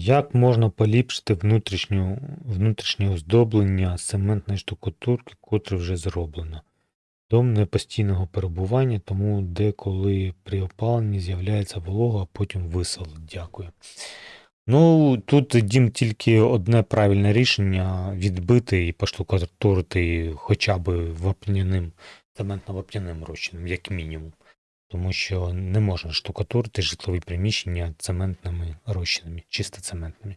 Як можна поліпшити внутрішню, внутрішнє оздоблення цементної штукатурки, котре вже зроблено? Дом не постійного перебування, тому деколи при опаленні з'являється волога, а потім висолить. Дякую. Ну, тут дім тільки одне правильне рішення відбити і поштукатурити хоча б вапняним, цементно-вапняним розчином, як мінімум. Тому що не можна штукатурити житлові приміщення цементними розчинами, чисто цементними.